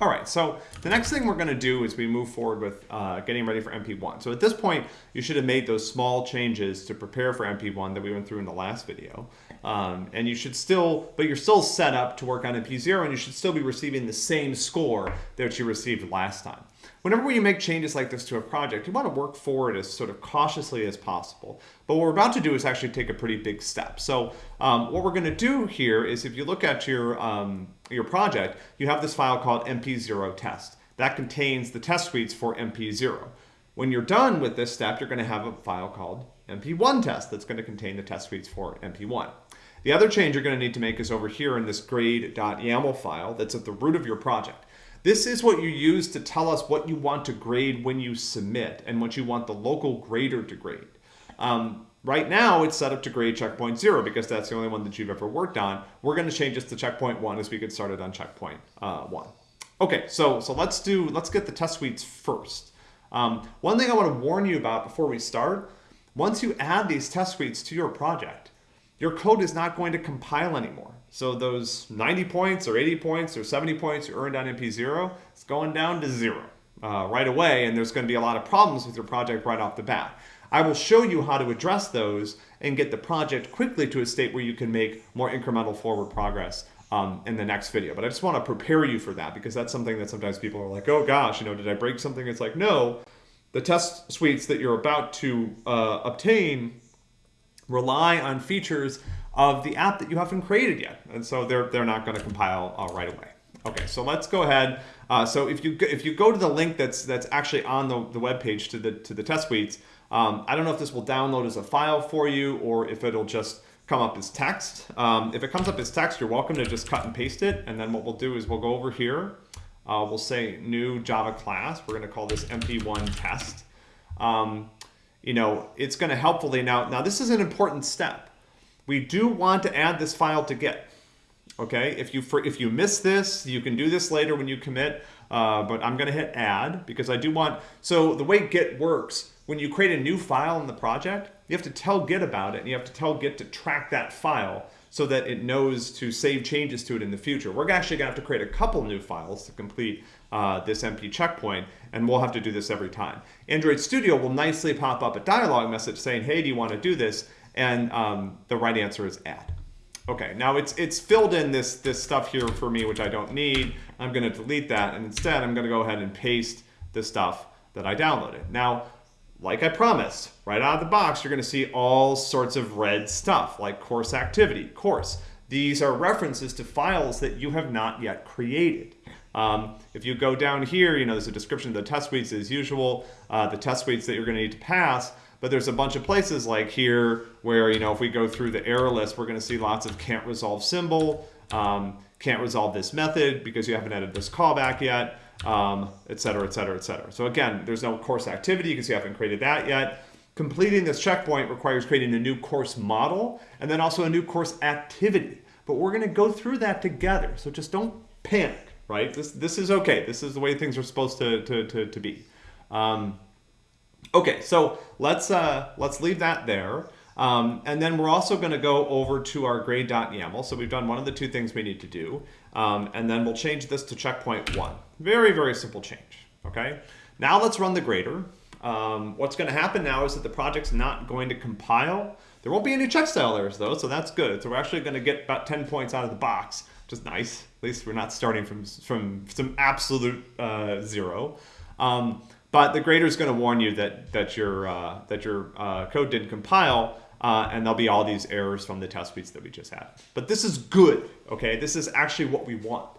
All right, so the next thing we're going to do is we move forward with uh, getting ready for MP1. So at this point, you should have made those small changes to prepare for MP1 that we went through in the last video. Um, and you should still, but you're still set up to work on MP0 and you should still be receiving the same score that you received last time. Whenever you make changes like this to a project, you want to work forward as sort of cautiously as possible. But what we're about to do is actually take a pretty big step. So um, what we're going to do here is if you look at your, um, your project, you have this file called mp0 test. That contains the test suites for mp0. When you're done with this step, you're going to have a file called mp1 test that's going to contain the test suites for mp1. The other change you're going to need to make is over here in this grade.yaml file that's at the root of your project. This is what you use to tell us what you want to grade when you submit and what you want the local grader to grade. Um, right now, it's set up to grade checkpoint zero because that's the only one that you've ever worked on. We're going to change this to checkpoint one as we get started on checkpoint uh, one. Okay, so so let's do let's get the test suites first. Um, one thing I want to warn you about before we start: once you add these test suites to your project, your code is not going to compile anymore. So those 90 points or 80 points or 70 points you earned on MP0, it's going down to zero uh, right away, and there's going to be a lot of problems with your project right off the bat. I will show you how to address those and get the project quickly to a state where you can make more incremental forward progress um, in the next video. But I just want to prepare you for that because that's something that sometimes people are like, oh gosh, you know, did I break something? It's like, no, the test suites that you're about to uh, obtain rely on features of the app that you haven't created yet. And so they're, they're not going to compile uh, right away. Okay, so let's go ahead. Uh, so if you if you go to the link that's that's actually on the, the web page to the to the test suites, um, I don't know if this will download as a file for you or if it'll just come up as text. Um, if it comes up as text, you're welcome to just cut and paste it. And then what we'll do is we'll go over here. Uh, we'll say new Java class. We're going to call this MP1 test. Um, you know, it's going to helpfully now. Now this is an important step we do want to add this file to Git. Okay, if you for, if you miss this, you can do this later when you commit, uh, but I'm gonna hit add because I do want, so the way Git works, when you create a new file in the project, you have to tell Git about it and you have to tell Git to track that file so that it knows to save changes to it in the future. We're actually gonna have to create a couple new files to complete uh, this MP checkpoint, and we'll have to do this every time. Android Studio will nicely pop up a dialog message saying, hey, do you wanna do this? And um, the right answer is add. Okay, now it's it's filled in this, this stuff here for me, which I don't need. I'm gonna delete that, and instead I'm gonna go ahead and paste the stuff that I downloaded. Now, like I promised, right out of the box, you're gonna see all sorts of red stuff, like course activity, course. These are references to files that you have not yet created. Um, if you go down here, you know, there's a description of the test suites as usual, uh, the test suites that you're gonna need to pass, but there's a bunch of places like here where, you know, if we go through the error list, we're going to see lots of can't resolve symbol, um, can't resolve this method because you haven't added this callback yet, um, et cetera, et cetera, et cetera. So again, there's no course activity because you haven't created that yet. Completing this checkpoint requires creating a new course model and then also a new course activity. But we're going to go through that together. So just don't panic, right? This, this is okay. This is the way things are supposed to, to, to, to be. Um, Okay, so let's, uh, let's leave that there. Um, and then we're also going to go over to our grade.yaml. So we've done one of the two things we need to do. Um, and then we'll change this to checkpoint one. Very, very simple change. Okay. Now let's run the grader. Um, what's going to happen now is that the project's not going to compile. There won't be any check style errors though, so that's good. So we're actually going to get about 10 points out of the box, which is nice. At least we're not starting from, from some absolute uh, zero. Um, but the grader is going to warn you that that your uh, that your uh, code didn't compile, uh, and there'll be all these errors from the test suites that we just had. But this is good, okay? This is actually what we want.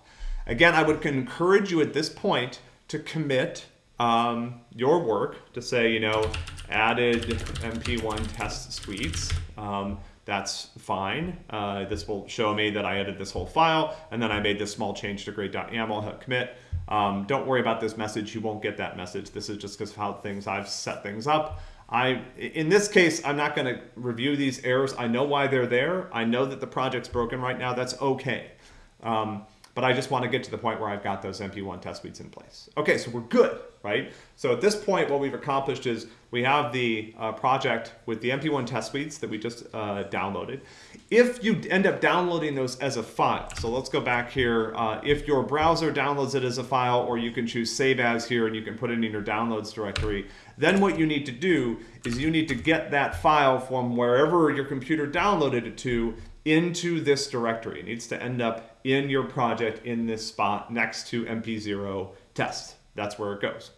Again, I would encourage you at this point to commit um, your work to say, you know, added MP1 test suites. Um, that's fine. Uh, this will show me that I added this whole file, and then I made this small change to grade.yaml, hit commit. Um, don't worry about this message. You won't get that message. This is just because of how things I've set things up. I, in this case, I'm not going to review these errors. I know why they're there. I know that the project's broken right now. That's okay. Um, but I just want to get to the point where I've got those MP1 test suites in place. Okay, so we're good, right? So at this point, what we've accomplished is we have the uh, project with the MP1 test suites that we just uh, downloaded. If you end up downloading those as a file, so let's go back here. Uh, if your browser downloads it as a file, or you can choose save as here and you can put it in your downloads directory, then what you need to do is you need to get that file from wherever your computer downloaded it to into this directory. It needs to end up in your project in this spot next to MP0 test. That's where it goes.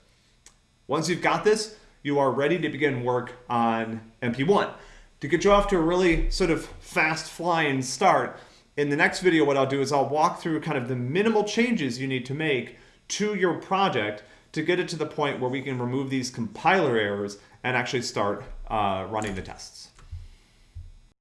Once you've got this, you are ready to begin work on MP1. To get you off to a really sort of fast flying start, in the next video what I'll do is I'll walk through kind of the minimal changes you need to make to your project to get it to the point where we can remove these compiler errors and actually start uh, running the tests.